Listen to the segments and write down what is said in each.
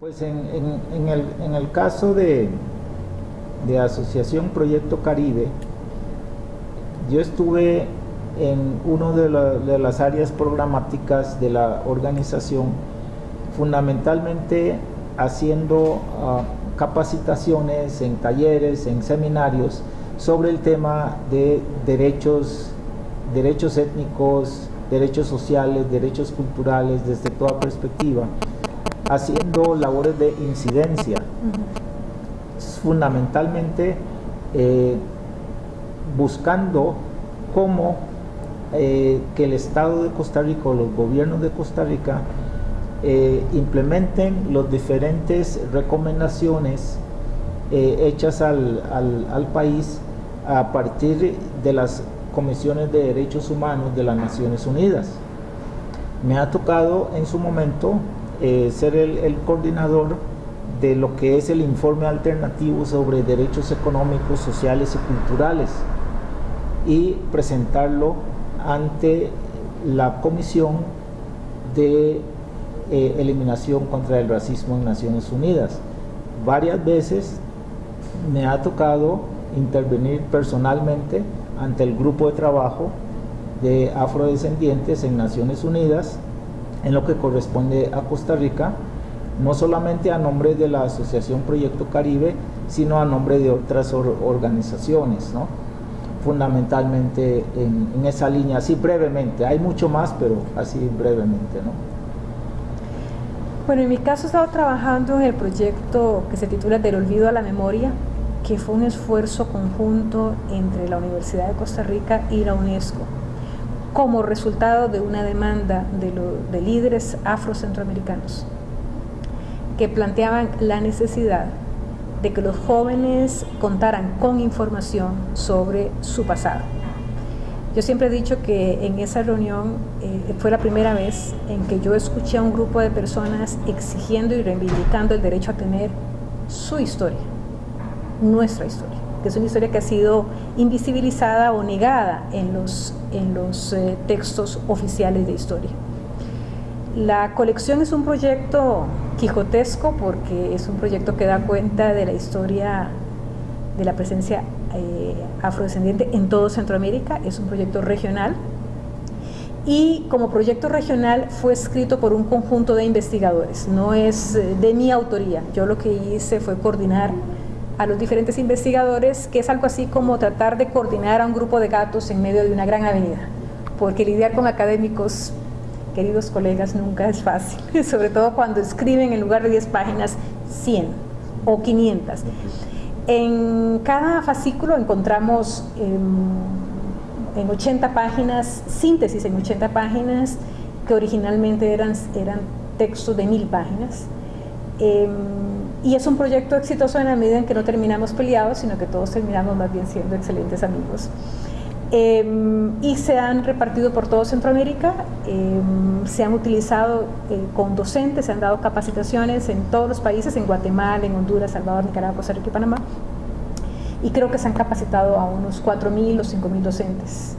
Pues en, el, caso de, de Asociación Proyecto Caribe, yo estuve en una de, las áreas programáticas de la organización, fundamentalmente haciendo ah, capacitaciones en talleres, en seminarios sobre el tema de derechos, derechos étnicos, derechos sociales, derechos culturales desde toda perspectiva, haciendo labores de incidencia, fundamentalmente eh, buscando cómo eh, que el Estado de Costa Rica o los gobiernos de Costa Rica eh, implementen las diferentes recomendaciones hechas al, al país a partir de las comisiones de derechos humanos de las Naciones Unidas. Me ha tocado en su momento eh, ser el, coordinador de lo que es el informe alternativo sobre derechos económicos, sociales y culturales y presentarlo ante la Comisión de eh, Eliminación contra el Racismo en Naciones Unidas. Varias veces me ha tocado intervenir personalmente ante el grupo de trabajo de afrodescendientes en Naciones Unidas en lo que corresponde a Costa Rica, no solamente a nombre de la Asociación Proyecto Caribe, sino a nombre de otras organizaciones, ¿no? fundamentalmente en, esa línea, así brevemente, hay mucho más, pero así brevemente. ¿no? Bueno, en mi caso he estado trabajando en el proyecto que se titula Del Olvido a la Memoria, que fue un esfuerzo conjunto entre la Universidad de Costa Rica y la UNESCO como resultado de una demanda de, líderes afrocentroamericanos que planteaban la necesidad de que los jóvenes contaran con información sobre su pasado. Yo siempre he dicho que en esa reunión eh, fue la primera vez en que yo escuché a un grupo de personas exigiendo y reivindicando el derecho a tener su historia, nuestra historia que es una historia que ha sido invisibilizada o negada en los, en los eh, textos oficiales de historia. La colección es un proyecto quijotesco porque es un proyecto que da cuenta de la historia de la presencia eh, afrodescendiente en todo Centroamérica, es un proyecto regional y como proyecto regional fue escrito por un conjunto de investigadores, no es eh, de mi autoría, yo lo que hice fue coordinar a los diferentes investigadores, que es algo así como tratar de coordinar a un grupo de gatos en medio de una gran avenida, porque lidiar con académicos, queridos colegas, nunca es fácil, sobre todo cuando escriben en lugar de 10 páginas 100 o 500. En cada fascículo encontramos em, en 80 páginas, síntesis en 80 páginas, que originalmente eran, eran textos de mil páginas. Em, y es un proyecto exitoso en la medida en que no terminamos peleados, sino que todos terminamos más bien siendo excelentes amigos. Em, y se han repartido por todo Centroamérica, em, se han utilizado eh, con docentes, se han dado capacitaciones en todos los países, en Guatemala, en Honduras, Salvador, Nicaragua, Costa Rica y Panamá. Y creo que se han capacitado a unos 4.000 o 5.000 docentes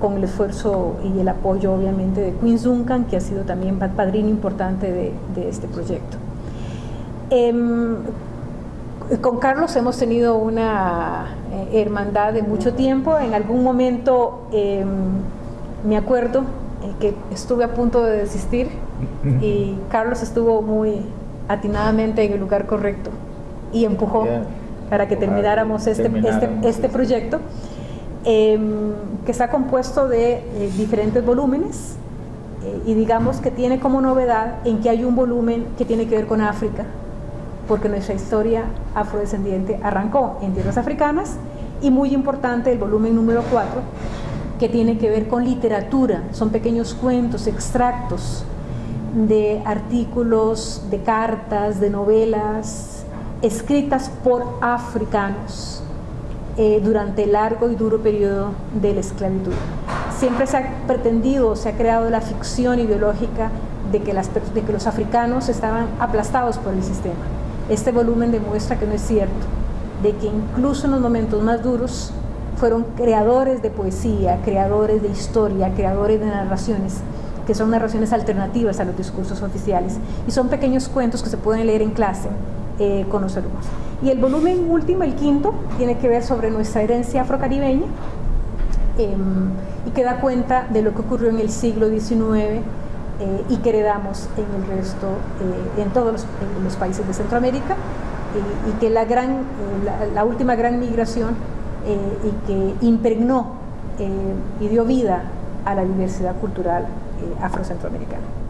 con el esfuerzo y el apoyo obviamente de Queen Duncan, que ha sido también padrino importante de, de este proyecto. Em, con Carlos hemos tenido una eh, hermandad de mucho tiempo. En algún momento em, me acuerdo eh, que estuve a punto de desistir y Carlos estuvo muy atinadamente en el lugar correcto y empujó para que termináramos este, este, este, proyecto em, que está compuesto de eh, diferentes volúmenes y digamos que tiene como novedad en que hay un volumen que tiene que ver con África porque nuestra historia afrodescendiente arrancó en tierras africanas y muy importante el volumen número 4 que tiene que ver con literatura, son pequeños cuentos, extractos de artículos, de cartas, de novelas escritas por africanos eh, durante el largo y duro periodo de la esclavitud. Siempre se ha pretendido, se ha creado la ficción ideológica de que, las, de que los africanos estaban aplastados por el sistema este volumen demuestra que no es cierto, de que incluso en los momentos más duros fueron creadores de poesía, creadores de historia, creadores de narraciones, que son narraciones alternativas a los discursos oficiales y son pequeños cuentos que se pueden leer en clase eh, con los alumnos. Y el volumen último, el quinto, tiene que ver sobre nuestra herencia afrocaribeña em, y que da cuenta de lo que ocurrió en el siglo XIX eh, y que heredamos en el resto, eh, en todos los, países de Centroamérica y que la, gran, la, última gran migración y que impregnó y dio vida a la diversidad cultural afrocentroamericana.